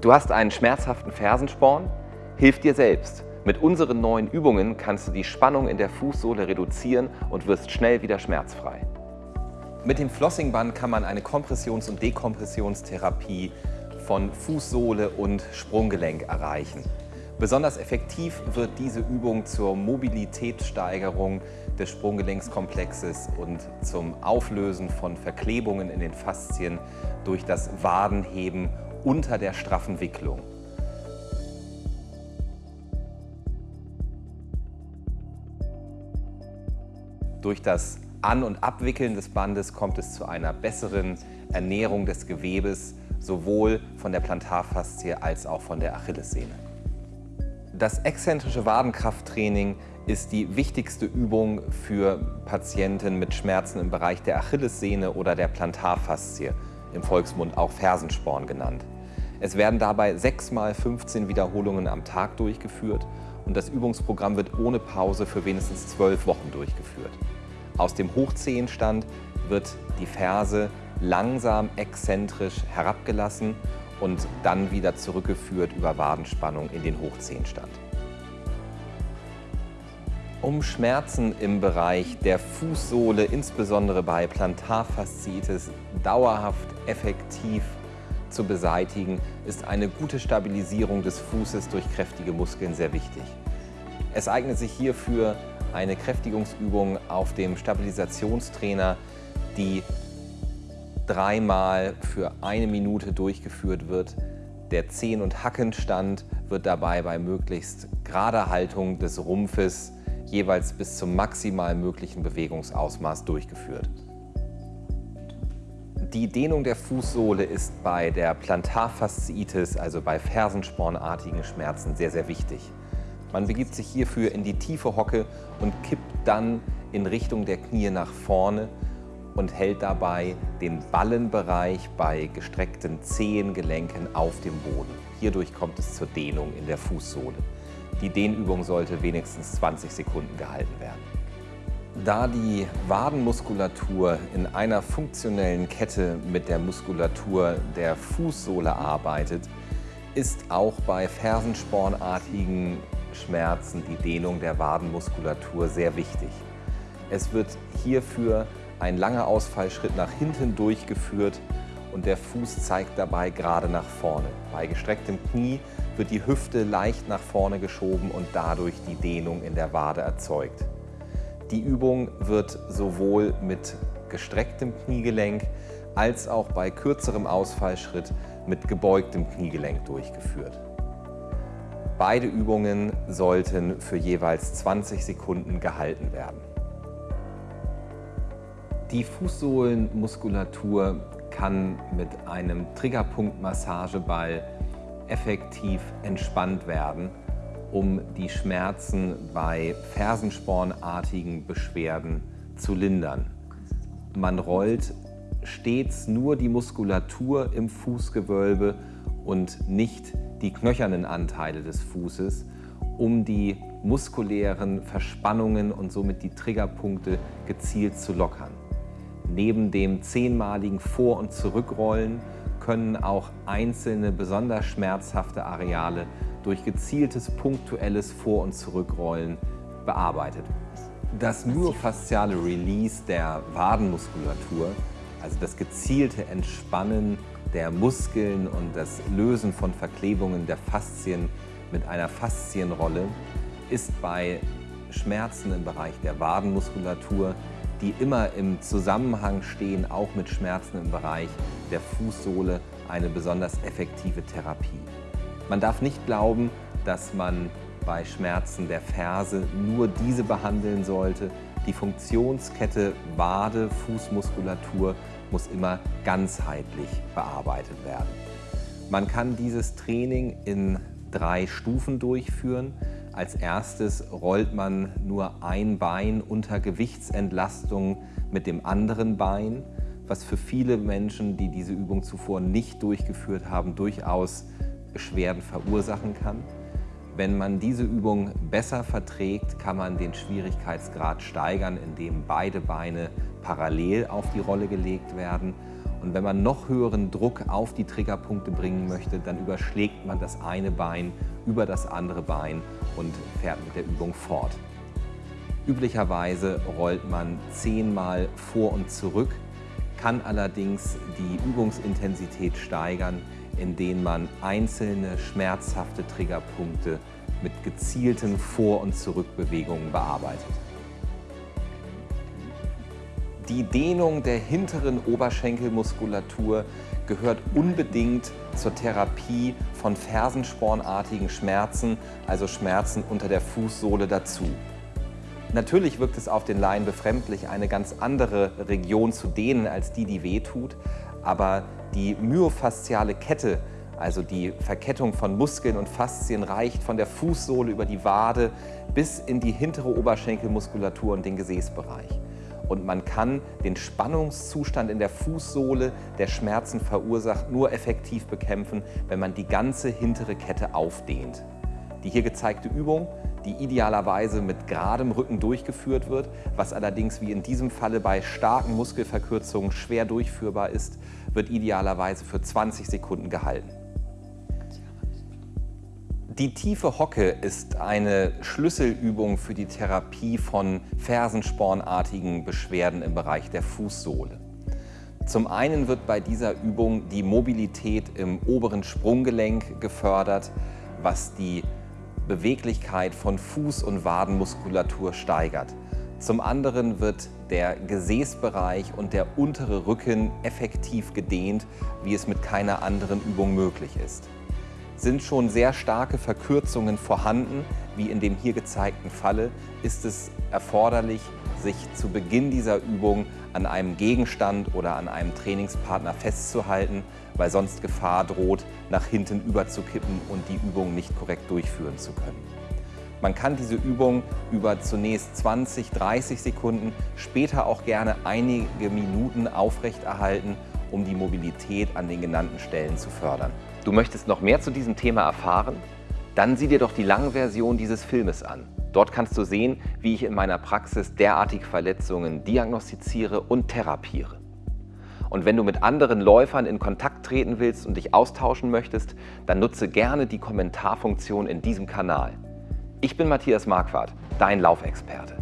Du hast einen schmerzhaften Fersensporn? Hilf dir selbst. Mit unseren neuen Übungen kannst du die Spannung in der Fußsohle reduzieren und wirst schnell wieder schmerzfrei. Mit dem Flossingband kann man eine Kompressions- und Dekompressionstherapie von Fußsohle und Sprunggelenk erreichen. Besonders effektiv wird diese Übung zur Mobilitätssteigerung des Sprunggelenkskomplexes und zum Auflösen von Verklebungen in den Faszien durch das Wadenheben unter der straffen Wicklung. Durch das An- und Abwickeln des Bandes kommt es zu einer besseren Ernährung des Gewebes, sowohl von der Plantarfaszie als auch von der Achillessehne. Das exzentrische Wadenkrafttraining ist die wichtigste Übung für Patienten mit Schmerzen im Bereich der Achillessehne oder der Plantarfaszie, im Volksmund auch Fersensporn genannt. Es werden dabei 6 mal 15 Wiederholungen am Tag durchgeführt und das Übungsprogramm wird ohne Pause für wenigstens 12 Wochen durchgeführt. Aus dem Hochzehenstand wird die Ferse langsam exzentrisch herabgelassen und dann wieder zurückgeführt über Wadenspannung in den Hochzehenstand. Um Schmerzen im Bereich der Fußsohle, insbesondere bei Plantarfasziitis, dauerhaft effektiv zu beseitigen, ist eine gute Stabilisierung des Fußes durch kräftige Muskeln sehr wichtig. Es eignet sich hierfür eine Kräftigungsübung auf dem Stabilisationstrainer, die dreimal für eine Minute durchgeführt wird. Der Zehen- und Hackenstand wird dabei bei möglichst gerader Haltung des Rumpfes jeweils bis zum maximal möglichen Bewegungsausmaß durchgeführt. Die Dehnung der Fußsohle ist bei der Plantarfasziitis, also bei fersenspornartigen Schmerzen, sehr, sehr wichtig. Man begibt sich hierfür in die tiefe Hocke und kippt dann in Richtung der Knie nach vorne und hält dabei den Ballenbereich bei gestreckten Zehengelenken auf dem Boden. Hierdurch kommt es zur Dehnung in der Fußsohle. Die Dehnübung sollte wenigstens 20 Sekunden gehalten werden. Da die Wadenmuskulatur in einer funktionellen Kette mit der Muskulatur der Fußsohle arbeitet, ist auch bei fersenspornartigen Schmerzen die Dehnung der Wadenmuskulatur sehr wichtig. Es wird hierfür ein langer Ausfallschritt nach hinten durchgeführt und der Fuß zeigt dabei gerade nach vorne. Bei gestrecktem Knie wird die Hüfte leicht nach vorne geschoben und dadurch die Dehnung in der Wade erzeugt. Die Übung wird sowohl mit gestrecktem Kniegelenk als auch bei kürzerem Ausfallschritt mit gebeugtem Kniegelenk durchgeführt. Beide Übungen sollten für jeweils 20 Sekunden gehalten werden. Die Fußsohlenmuskulatur kann mit einem Triggerpunktmassageball effektiv entspannt werden, um die Schmerzen bei fersenspornartigen Beschwerden zu lindern. Man rollt stets nur die Muskulatur im Fußgewölbe und nicht die knöchernen Anteile des Fußes, um die muskulären Verspannungen und somit die Triggerpunkte gezielt zu lockern. Neben dem zehnmaligen Vor- und Zurückrollen können auch einzelne besonders schmerzhafte Areale durch gezieltes punktuelles Vor- und Zurückrollen bearbeitet. Das myofasziale Release der Wadenmuskulatur, also das gezielte Entspannen der Muskeln und das Lösen von Verklebungen der Faszien mit einer Faszienrolle, ist bei Schmerzen im Bereich der Wadenmuskulatur die immer im Zusammenhang stehen, auch mit Schmerzen im Bereich der Fußsohle, eine besonders effektive Therapie. Man darf nicht glauben, dass man bei Schmerzen der Ferse nur diese behandeln sollte. Die Funktionskette Wade, Fußmuskulatur muss immer ganzheitlich bearbeitet werden. Man kann dieses Training in drei Stufen durchführen. Als erstes rollt man nur ein Bein unter Gewichtsentlastung mit dem anderen Bein, was für viele Menschen, die diese Übung zuvor nicht durchgeführt haben, durchaus Beschwerden verursachen kann. Wenn man diese Übung besser verträgt, kann man den Schwierigkeitsgrad steigern, indem beide Beine parallel auf die Rolle gelegt werden Und wenn man noch höheren Druck auf die Triggerpunkte bringen möchte, dann überschlägt man das eine Bein über das andere Bein und fährt mit der Übung fort. Üblicherweise rollt man zehnmal vor und zurück, kann allerdings die Übungsintensität steigern, indem man einzelne schmerzhafte Triggerpunkte mit gezielten Vor- und Zurückbewegungen bearbeitet. Die Dehnung der hinteren Oberschenkelmuskulatur gehört unbedingt zur Therapie von fersenspornartigen Schmerzen, also Schmerzen unter der Fußsohle dazu. Natürlich wirkt es auf den Laien befremdlich, eine ganz andere Region zu dehnen als die, die wehtut, aber die myofasziale Kette, also die Verkettung von Muskeln und Faszien, reicht von der Fußsohle über die Wade bis in die hintere Oberschenkelmuskulatur und den Gesäßbereich und man kann den Spannungszustand in der Fußsohle, der Schmerzen verursacht, nur effektiv bekämpfen, wenn man die ganze hintere Kette aufdehnt. Die hier gezeigte Übung, die idealerweise mit geradem Rücken durchgeführt wird, was allerdings wie in diesem Falle bei starken Muskelverkürzungen schwer durchführbar ist, wird idealerweise für 20 Sekunden gehalten. Die tiefe Hocke ist eine Schlüsselübung für die Therapie von fersenspornartigen Beschwerden im Bereich der Fußsohle. Zum einen wird bei dieser Übung die Mobilität im oberen Sprunggelenk gefördert, was die Beweglichkeit von Fuß- und Wadenmuskulatur steigert. Zum anderen wird der Gesäßbereich und der untere Rücken effektiv gedehnt, wie es mit keiner anderen Übung möglich ist sind schon sehr starke Verkürzungen vorhanden, wie in dem hier gezeigten Falle, ist es erforderlich, sich zu Beginn dieser Übung an einem Gegenstand oder an einem Trainingspartner festzuhalten, weil sonst Gefahr droht, nach hinten überzukippen und die Übung nicht korrekt durchführen zu können. Man kann diese Übung über zunächst 20, 30 Sekunden, später auch gerne einige Minuten aufrechterhalten, um die Mobilität an den genannten Stellen zu fördern. Du möchtest noch mehr zu diesem Thema erfahren? Dann sieh dir doch die Langversion dieses Filmes an. Dort kannst du sehen, wie ich in meiner Praxis derartige Verletzungen diagnostiziere und therapiere. Und wenn du mit anderen Läufern in Kontakt treten willst und dich austauschen möchtest, dann nutze gerne die Kommentarfunktion in diesem Kanal. Ich bin Matthias Marquardt, dein Laufexperte.